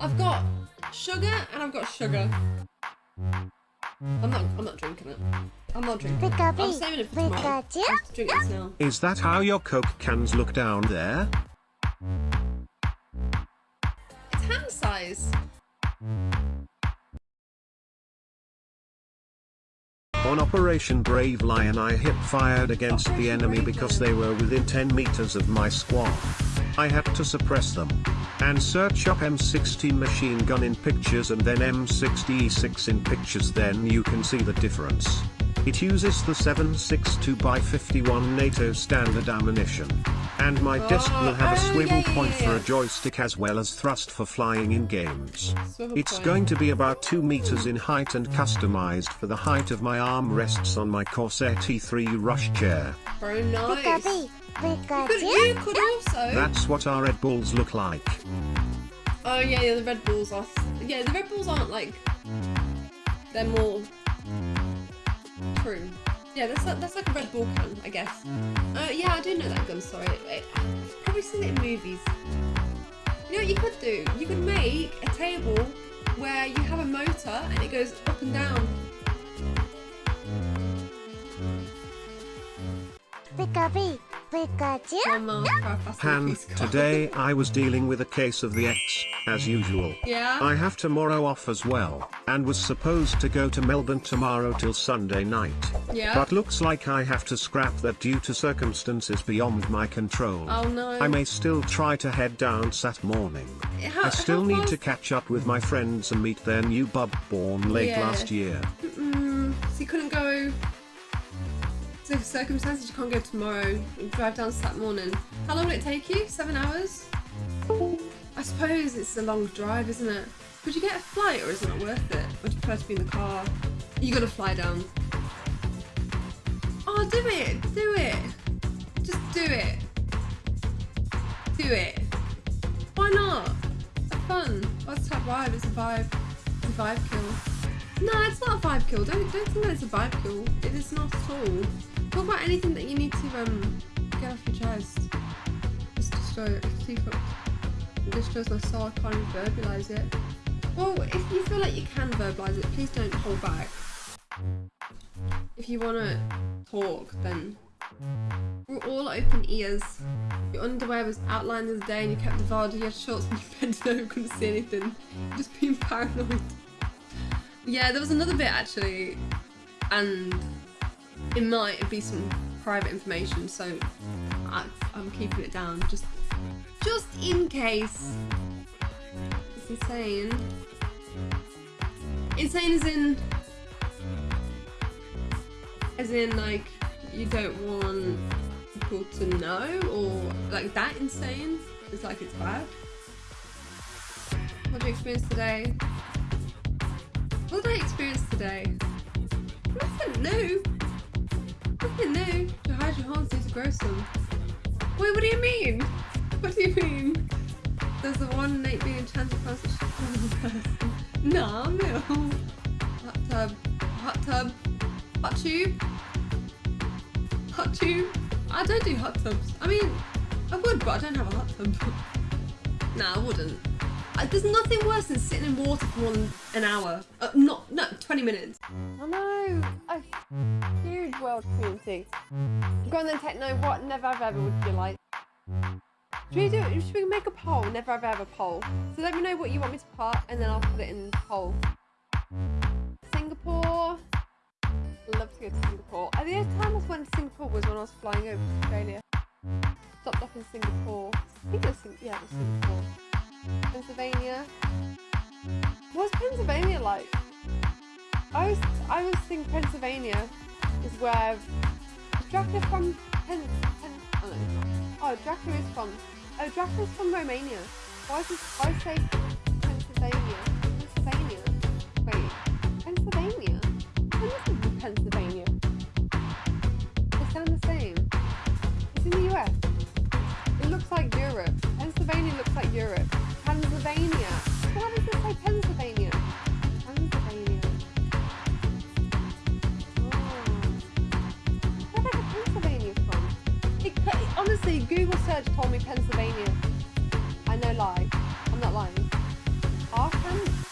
I've got sugar and I've got sugar. I'm not. I'm not drinking it. I'm not drinking. it. I'm saving it for tomorrow. I'll drink this now. Is that how your Coke cans look down there? It's hand size. On Operation Brave Lion I hip fired against the enemy Brave because Lion. they were within 10 meters of my squad. I had to suppress them. And search up M60 machine gun in pictures and then M60E6 in pictures then you can see the difference. It uses the 762x51 NATO standard ammunition. And my oh, desk will have a Oh, swivel yeah, yeah, point yeah, for a joystick as well as thrust for flying in games. Swivel It's point. going to be about 2 meters in height and customized for the height of my arm rests on my Corsair T3 rush chair. Very nice. Pikachu? You could, Pikachu? you could also. That's what our Red Bulls look like. Oh yeah, yeah, the Red Bulls are. Yeah, the Red Bulls aren't like. They're more. True. Yeah, that's like, that's like a Red Bull can, I guess. Uh, yeah, I do know that gun. Sorry, I've probably seen it in movies. You know what you could do? You could make a table where you have a motor and it goes up and down. Pikachu? Pikachu? One mile per hour faster than a Han, today I was dealing with a case of the X, as usual. Yeah. I have tomorrow off as well, and was supposed to go to Melbourne tomorrow till Sunday night. Yeah. But looks like I have to scrap that due to circumstances beyond my control. Oh no. I may still try to head down Sat morning. How- I still need far- to catch up with my friends and meet their new bub born late Yeah. last year. Mm, so you couldn't go. So circumstances you can't go tomorrow. You drive down Saturday morning. How long will it take you? Seven hours? I suppose it's a long drive, isn't it? Could you get a flight, or is it not worth it? Or do you prefer to be in the car? You gotta fly down. Oh, do it! Do it! Just do it! Do it! Why not? Have fun. What's that vibe? It's a vibe. It's a vibe kill. No, it's not a vibe kill. Don't don't think that it's a vibe kill. It is not at all. Talk about anything that you need to um get off your chest. Just destroy it. See if it it destroys my soul. I can't verbalize it. Well, if you feel like you can verbalize it, please don't hold back. If you wanna talk, then we're all open ears. Your underwear was outlined the day and you kept the VOD, you had shorts and you bent over, couldn't see anything. Just being paranoid. Yeah, there was another bit actually, and it might be some private information, so I, I'm keeping it down just, just in case. It's insane. Insane as in, as in like you don't want people to know, or like that insane. It's like it's bad. What did you experience today? What did I experience today? Nothing new. Nothing. To hide your hearts need to grow some. Wait, what do you mean? What do you mean? There's the one innate being chance of person. Nah, no. Hot tub. Hot tub. Hot tube. Hot tube. I don't do hot tubs. I mean, I would, but I don't have a hot tub. nah, I wouldn't. There's nothing worse than sitting in water for more than an hour. Uh, not, no, 20 minutes. I know. A huge world community. Go on then, Techno. What never have ever would you like? Should we do? Should we make a poll? Never have ever poll. So let me know what you want me to put, and then I'll put it in the poll. Singapore. Love to go to Singapore. Uh, the only time I went to Singapore was when I was flying over to Australia. Stopped off in Singapore. I think it was yeah, it was Singapore. Pennsylvania. What's Pennsylvania like? I was I was thinking Pennsylvania is where Dracula from Pen, Pen oh, no. oh Dracula is from oh Dracula is from Romania. Why is this why say? Pennsylvania.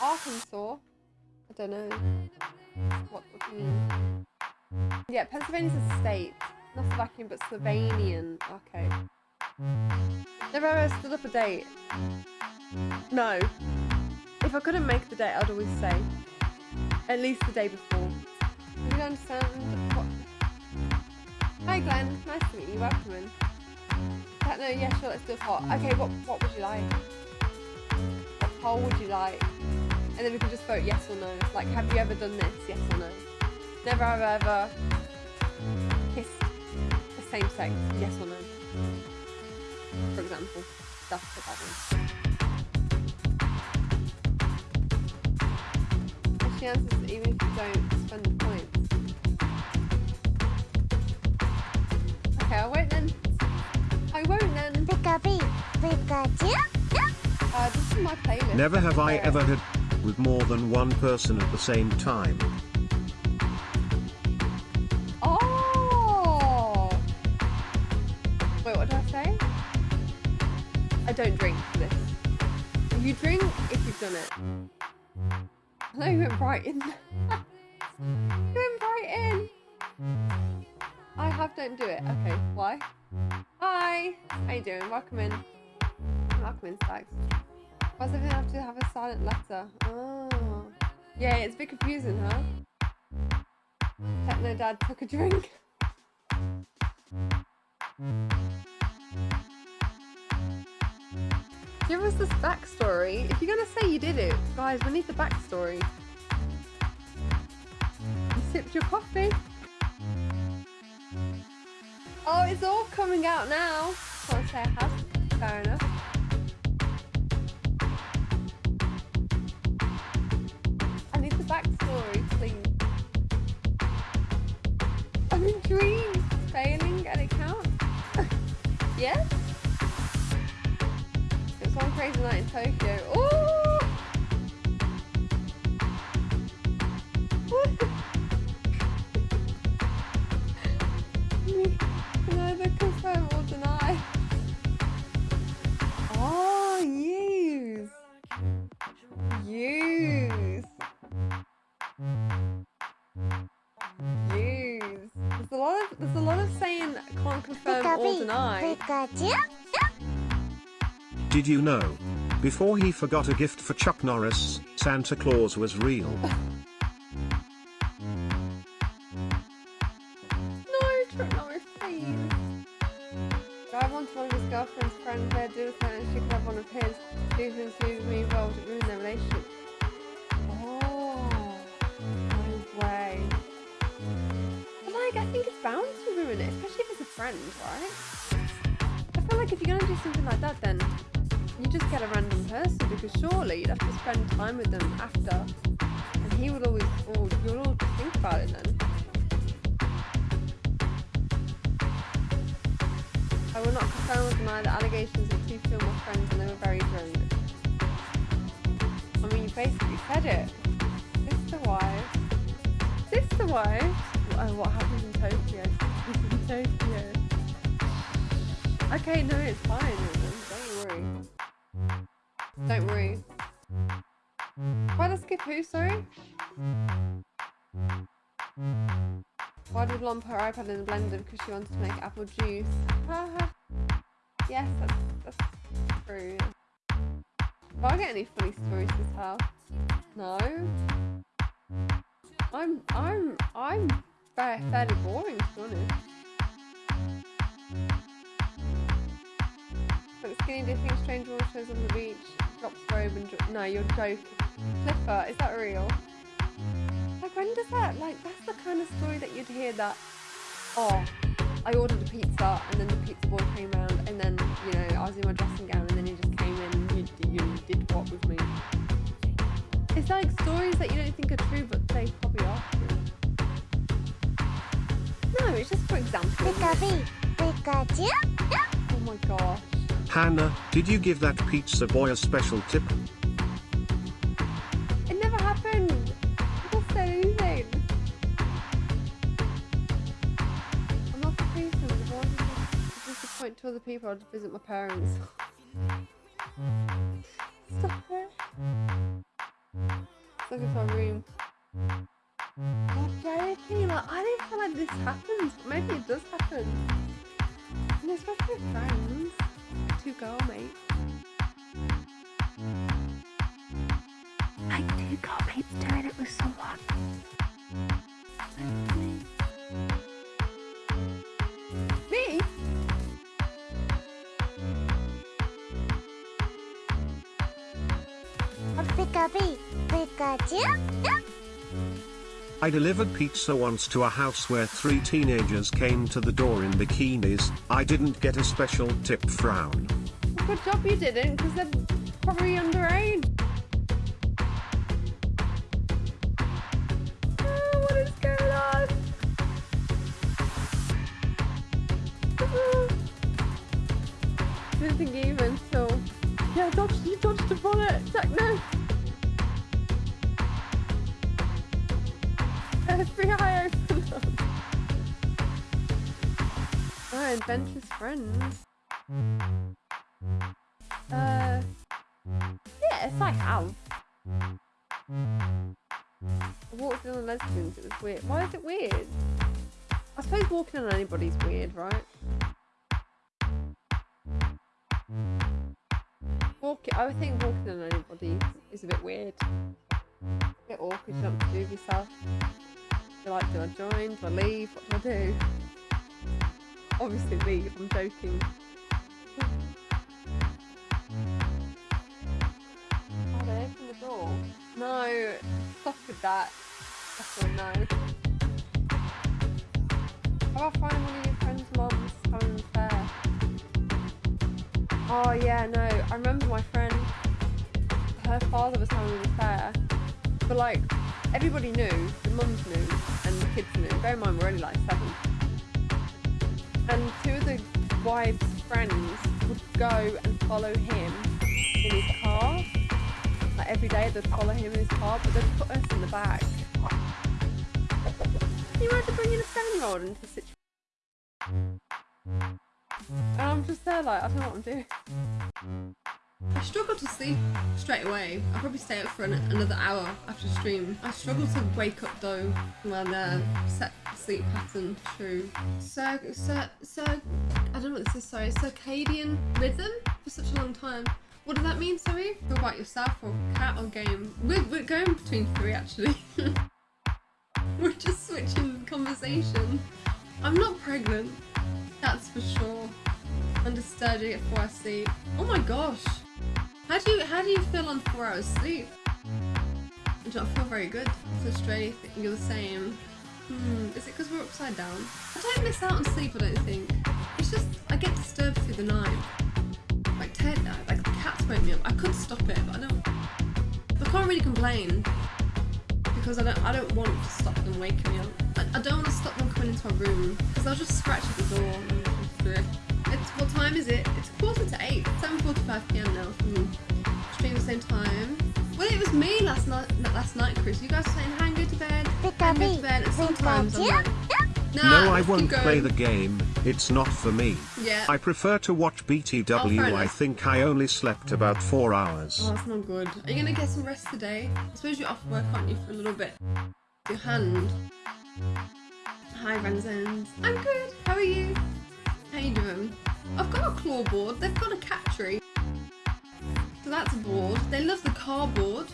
Arkansas. I don't know. What, you mean? Yeah, Pennsylvania's a state. Not Slovakian, but Slovenian. Okay. Never ever stood up a date. No. If I couldn't make the date, I'd always say at least the day before. You don't understand what? Hi Glenn, nice to meet you. Welcome in. Uh, no, yeah, sure. Let's do a poll. Okay, what what would you like? What poll would you like? And then we can just vote yes or no. Like, have you ever done this? Yes or no? Never have I ever kissed the same sex? Yes or no? For example, that's the bad one. And she answers even if you don't spend the points. Okay, I won't then. I won't then. Pikachu, Pikachu. Uh, this is my playlist. Never have I ever had with more than one person at the same time. Oh! Wait, what did I say? I don't drink for this. You drink if you've done it. Know you went right in. you went right in. I have don't do it. Okay, why? Hi! How you doing? Welcome in. Welcome in, Stags. Why does everything have to have a silent letter? Oh. Yeah, it's a bit confusing, huh? Techno Dad took a drink. Give us this backstory. If you're gonna say you did it, guys, we need the backstory. You sipped your coffee. Oh, it's all coming out now. Can't I have. Fair enough. Backstory, please. I'm in dreams. Failing and it counts. yes? It was one crazy night in Tokyo. Ooh! Pikachu. Did you know? Before he forgot a gift for Chuck Norris, Santa Claus was real. No, Trip Norris, please. Guy wanted one of his girlfriend's friends there, do something, and she could have one of his. Two things who me involved, it ruined their relationship. Oh, no way. But like, I think it's bound to ruin it, especially if it's a friend, right? Like if you're gonna do something like that, then you just get a random person because surely you'd have to spend time with them after, and he would always, oh, or you'll all think about it then. I will not confirm or deny the allegations of two film friends and they were very drunk. I mean, you basically said it. Sister wives. Sister wives? Oh, what happens in Tokyo? in Tokyo. Okay, no, it's fine. Don't worry. Don't worry. Why I skip who, sorry? Why did Blonde put her iPad in the blender? Because she wanted to make apple juice. Yes, that's, that's true. Do I get any funny stories to tell? No. I'm I'm I'm fairly boring to be honest. Skinny dipping strange water shows on the beach, drops robe and no, you're joking. Clifford, is that real? Like when does that like that's the kind of story that you'd hear that oh I ordered a pizza and then the pizza boy came round and then you know I was in my dressing gown and then he just came in and you, you did what with me. It's like stories that you don't think are true but they probably are true. No, it's just for example. isn't it? Pikachu, Pikachu. Oh my gosh. Hannah, did you give that pizza boy a special tip? It never happened. What's so easy? I'm not person. If I wanted to disappoint to other people, I'd visit my parents. Stop it. Look into our room. I'm joking. Like, I didn't feel like this happens. Maybe it does happen. And especially with friends. Two mate. I do go, girlmates doing it with someone. Me? Pikachu, Pikachu. I delivered pizza once to a house where three teenagers came to the door in bikinis. I didn't get a special tip frown. Good job you didn't, because they're probably underage. Oh, adventurous friends. Uh, yes, I have. I walked in on lesbians, it was weird. Why is it weird? I suppose walking on anybody's weird, right? Walking, I would think walking on anybody is a bit weird. A bit awkward, you don't know to do yourself. You're like, do I join? Do I leave? What do I do? Obviously leave, I'm joking. Oh, they opened the door. No, stop with that. That's a no. How about finding one of your friend's mums an affair? Oh yeah, no. I remember my friend, her father was having an affair. But like, everybody knew, the mums knew, and the kids knew. Bear in mind, we're only like seven. And two of the wives' friends would go and follow him in his car. Like every day they'd follow him in his car, but they'd put us in the back. You imagine bringing a seven-year-old into a situation? And I'm just there like, I don't know what I'm doing. I struggle to sleep straight away. I'll probably stay up for an, another hour after stream. I struggle to wake up though when uh, set sleep pattern true. So, so, so, I don't know what this is, sorry, circadian rhythm for such a long time. What does that mean, sorry? Talk about yourself or cat or game? We're, we're going between three actually. we're just switching conversation. I'm not pregnant, that's for sure. Undisturbed, I get four hours sleep. Oh my gosh. How do you how do you feel on four hours sleep? I don't feel very good. So Australia, you're the same. Hmm, is it because we're upside down? I don't miss out on sleep, I don't think. It's just, I get disturbed through the night. Like, Ted, like the cats wake me up. I could stop it, but I don't. I can't really complain because I don't. I don't want to stop them waking me up. I, I don't want to stop them coming into our room because they'll just scratch at the door. And. It's what time is it? It's quarter to eight. 7:45 p.m. now. Hmm. Stream the same time. Well, it was me last night. Last night, Chris. You guys were saying, "Hang, go to bed." Hang, go to sometimes I'm Nah, no, I won't play the game, it's not for me. Yeah. I prefer to watch Oh, BTW, fair I think I only slept about 4 hours. Oh, that's not good. Are you gonna get some rest today? I suppose you're off work, aren't you, for a little bit? Your hand. Hi, Renzens. I'm good. How are you? How you doing? I've got a claw board. They've got a cat tree. So that's a board. They love the cardboard.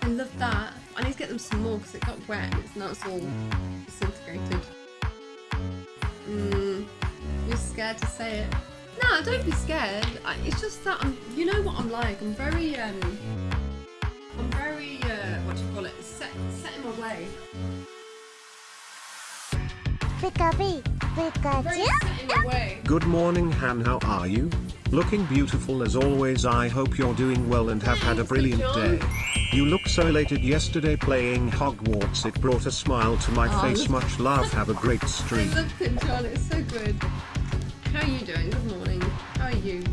They love that. I need to get them some more because it got wet and it's now it's all disintegrated. Mm, you're scared to say it. No, don't be scared. I, it's just that I'm. You know what I'm like. I'm very um. I'm very uh. What do you call it? Set set in my way. Pikachu, Pikachu. set in my way. Good morning, Han. How are you? Looking beautiful as always. I hope you're doing well and have had a brilliant John. day. You look so elated yesterday playing Hogwarts. It brought a smile to my Oh, face. Much love. Have a great I stream. love it, John. It's so good. How are you doing? Good morning. How are you?